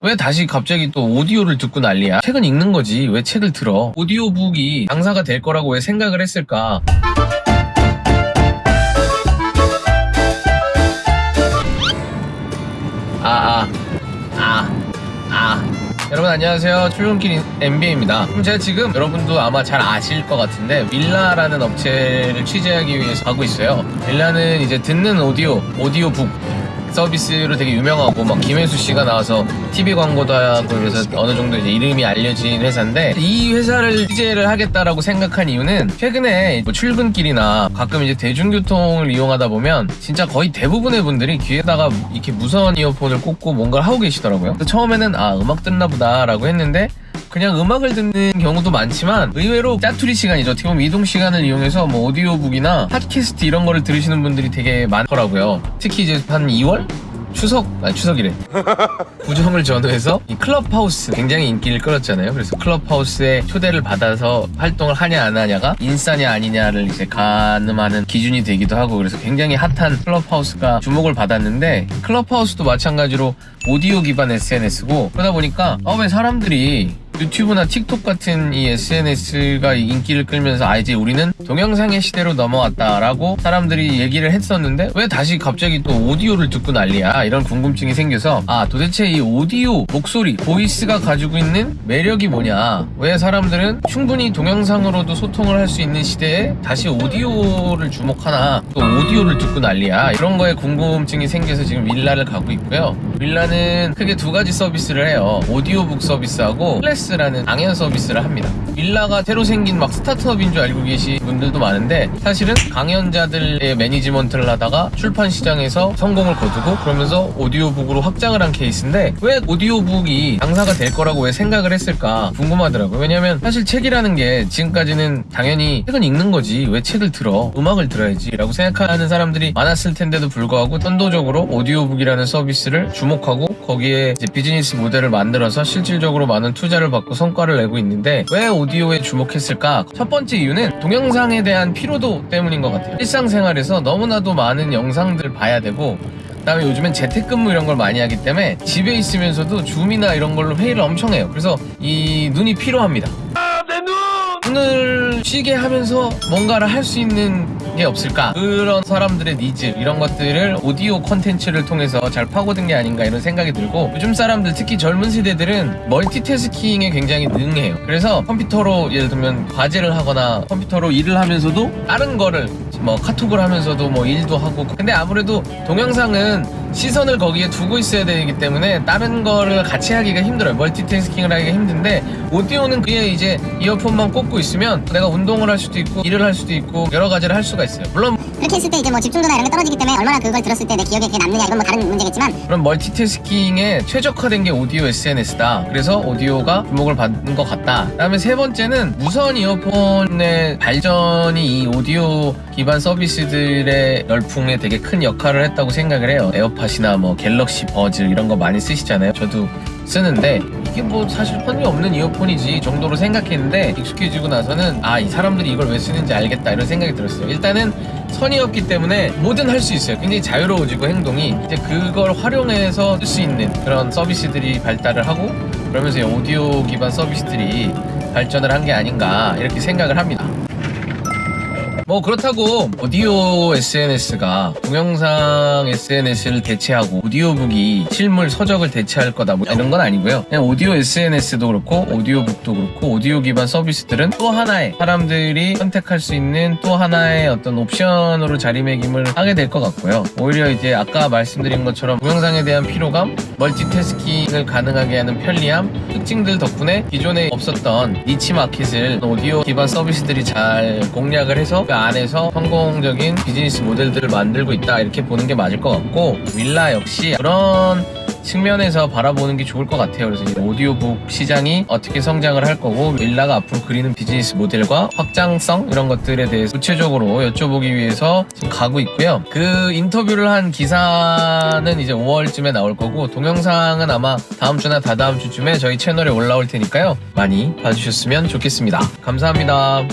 왜 다시 갑자기 또 오디오를 듣고 난리야? 책은 읽는 거지. 왜 책을 들어? 오디오북이 장사가 될 거라고 왜 생각을 했을까? 아, 아, 아, 아. 여러분 안녕하세요. 출근길 MBA입니다. 그럼 제가 지금 여러분도 아마 잘 아실 것 같은데 밀라라는 업체를 취재하기 위해서 가고 있어요. 밀라는 이제 듣는 오디오, 오디오북 서비스로 되게 유명하고 막 김혜수 씨가 나와서 TV 광고도 하고 그래서 어느 정도 이제 이름이 알려진 회사인데 이 회사를 취재를 하겠다라고 생각한 이유는 최근에 뭐 출근길이나 가끔 이제 대중교통을 이용하다 보면 진짜 거의 대부분의 분들이 귀에다가 이렇게 무선 이어폰을 꽂고 뭔가를 하고 계시더라고요. 처음에는 아 음악 듣나 보다라고 했는데 그냥 음악을 듣는 경우도 많지만 의외로 짜투리 시간이죠. 어떻게 보면 이동 시간을 이용해서 뭐 오디오북이나 팟캐스트 이런 거를 들으시는 분들이 되게 많더라고요. 특히 이제 한 2월? 추석, 아니 추석이래. 구정을 전후해서 이 클럽하우스 굉장히 인기를 끌었잖아요. 그래서 클럽하우스에 초대를 받아서 활동을 하냐 안 하냐가 인싸냐 아니냐를 이제 가늠하는 기준이 되기도 하고 그래서 굉장히 핫한 클럽하우스가 주목을 받았는데 클럽하우스도 마찬가지로 오디오 기반 SNS고 그러다 보니까 아 왜 사람들이 유튜브나 틱톡 같은 이 SNS가 인기를 끌면서 아 이제 우리는 동영상의 시대로 넘어왔다라고 사람들이 얘기를 했었는데 왜 다시 갑자기 또 오디오를 듣고 난리야? 이런 궁금증이 생겨서 아 도대체 이 오디오 목소리 보이스가 가지고 있는 매력이 뭐냐? 왜 사람들은 충분히 동영상으로도 소통을 할 수 있는 시대에 다시 오디오를 주목하나? 또 오디오를 듣고 난리야? 이런 거에 궁금증이 생겨서 지금 윌라를 가고 있고요. 윌라는 크게 두 가지 서비스를 해요. 오디오북 서비스하고 클래스라는 강연 서비스를 합니다. 윌라가 새로 생긴 막 스타트업인 줄 알고 계신 분들도 많은데 사실은 강연자들의 매니지먼트를 하다가 출판 시장에서 성공을 거두고 그러면서 오디오북으로 확장을 한 케이스인데 왜 오디오북이 장사가 될 거라고 왜 생각을 했을까 궁금하더라고요. 왜냐면 사실 책이라는 게 지금까지는 당연히 책은 읽는 거지. 왜 책을 들어? 음악을 들어야지 라고 생각하는 사람들이 많았을 텐데도 불구하고 선도적으로 오디오북이라는 서비스를 주목하고 거기에 이제 비즈니스 모델을 만들어서 실질적으로 많은 투자를 받고 성과를 내고 있는데 왜 오디오에 주목했을까 첫 번째 이유는 동영상에 대한 피로도 때문인 것 같아요 일상생활에서 너무나도 많은 영상들을 봐야 되고 그다음에 요즘엔 재택근무 이런 걸 많이 하기 때문에 집에 있으면서도 줌이나 이런 걸로 회의를 엄청 해요. 그래서 이 눈이 피로합니다. 눈을 쉬게 하면서 뭔가를 할 수 있는 게 없을까? 그런 사람들의 니즈 이런 것들을 오디오 콘텐츠를 통해서 잘 파고든 게 아닌가 이런 생각이 들고 요즘 사람들 특히 젊은 세대들은 multitasking에 굉장히 능해요. 그래서 컴퓨터로 예를 들면 과제를 하거나 컴퓨터로 일을 하면서도 다른 거를 뭐 카톡을 하면서도 뭐 일도 하고. 근데 아무래도 동영상은 시선을 거기에 두고 있어야 되기 때문에 다른 거를 같이 하기가 힘들어요. multitasking을 하기가 힘든데 오디오는 그게 이제 이어폰만 꽂고 있으면 내가 운동을 할 수도 있고 일을 할 수도 있고 여러 가지를 할 수가 있어요. 물론 그렇게 했을 때 이제 뭐 집중도나 이런 게 떨어지기 때문에 얼마나 그걸 들었을 때 내 기억에 그게 남느냐 이건 뭐 다른 문제겠지만 그런 multitasking에 최적화된 게 오디오 SNS다. 그래서 오디오가 주목을 받는 것 같다. 그 다음에 세 번째는 무선 이어폰의 발전이 이 오디오 기반 서비스들의 열풍에 되게 큰 역할을 했다고 생각을 해요. 에어팟이나 뭐 갤럭시 버즈 이런 거 많이 쓰시잖아요. 저도 쓰는데 이게 뭐 사실 편이 없는 이어폰이지 정도로 생각했는데 익숙해지고 나서는 아 이 사람들이 이걸 왜 쓰는지 알겠다 이런 생각이 들었어요. 일단은 선이 없기 때문에 뭐든 할 수 있어요. 굉장히 자유로워지고 행동이 이제 그걸 활용해서 쓸 수 있는 그런 서비스들이 발달을 하고 그러면서 이 오디오 기반 서비스들이 발전을 한 게 아닌가 이렇게 생각을 합니다. 뭐 그렇다고 오디오 SNS가 동영상 SNS를 대체하고 오디오북이 실물 서적을 대체할 거다 뭐 이런 건 아니고요. 그냥 오디오 SNS도 그렇고 오디오북도 그렇고 오디오 기반 서비스들은 또 하나의 사람들이 선택할 수 있는 또 하나의 어떤 옵션으로 자리매김을 하게 될 것 같고요. 오히려 이제 아까 말씀드린 것처럼 동영상에 대한 피로감, multitasking을 가능하게 하는 편리함, 특징들 덕분에 기존에 없었던 niche market을 오디오 기반 서비스들이 잘 공략을 해서 그 안에서 성공적인 비즈니스 모델들을 만들고 있다 이렇게 보는 게 맞을 것 같고 윌라 역시 그런 측면에서 바라보는 게 좋을 것 같아요. 그래서 오디오북 시장이 어떻게 성장을 할 거고 윌라가 앞으로 그리는 비즈니스 모델과 확장성 이런 것들에 대해서 구체적으로 여쭤보기 위해서 지금 가고 있고요. 그 인터뷰를 한 기사는 이제 5월쯤에 나올 거고 동영상은 아마 다음 주나 다다음 주쯤에 저희 채널에 올라올 테니까요. 많이 봐주셨으면 좋겠습니다. 감사합니다.